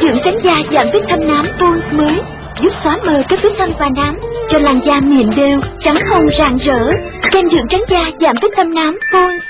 Dinh dưỡng trắng da giảm vết thâm nám Pons mới giúp xóa mờ các vết thâm và nám cho làn da mịn đều, trắng hồng rạng rỡ. Kem dưỡng trắng da giảm vết thâm nám Pons